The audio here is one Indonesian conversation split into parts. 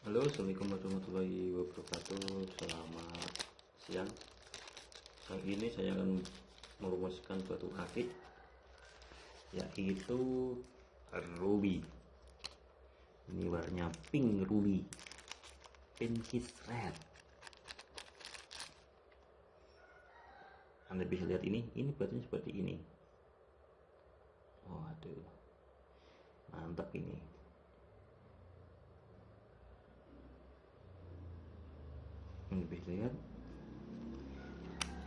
Halo, Assalamualaikum warahmatullahi wabarakatuh. Selamat siang. Kali ini saya akan merumuskan suatu akik yaitu ruby. Ini warnanya pink ruby. Pinkish red. Anda bisa lihat ini, ini batunya seperti ini. Oh, aduh. Mantap ini. Ini bisa lihat.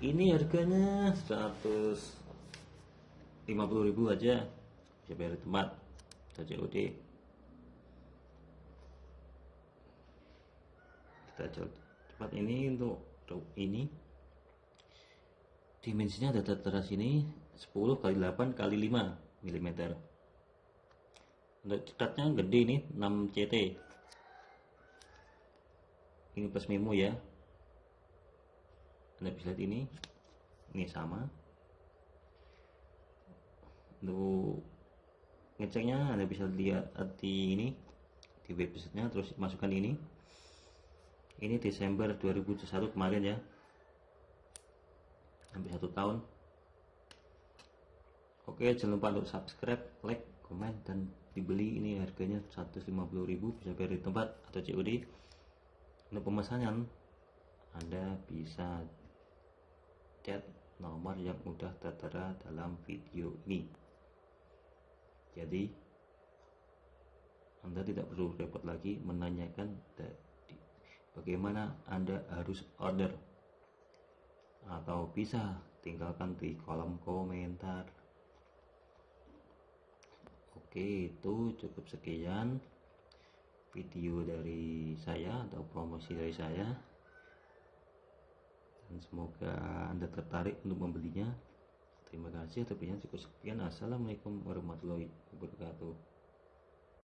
Ini harganya 150.000 aja. Bisa bayar tempat. Saja COD kita coba tempat ini untuk ini. Dimensinya ada tertera sini 10 kali 8 kali 5 mm untuk cekatnya gede ini 6 CT ini plus memo ya anda bisa lihat ini ini sama. Untuk ngeceknya Anda bisa lihat di ini di websitenya terus masukkan ini. Ini Desember 2021 kemarin ya. Hampir satu tahun. Oke jangan lupa untuk subscribe like komen dan dibeli. Ini harganya 150.000 bisa bayar di tempat atau COD untuk pemesanan anda bisa chat nomor yang sudah tertera dalam video ini. Jadi anda tidak perlu repot lagi menanyakan bagaimana anda harus order? Atau bisa tinggalkan di kolom komentar. Oke itu cukup sekian video dari saya atau promosi dari saya dan semoga anda tertarik untuk membelinya. Terima kasih atas cukup sekian. Assalamualaikum warahmatullahi wabarakatuh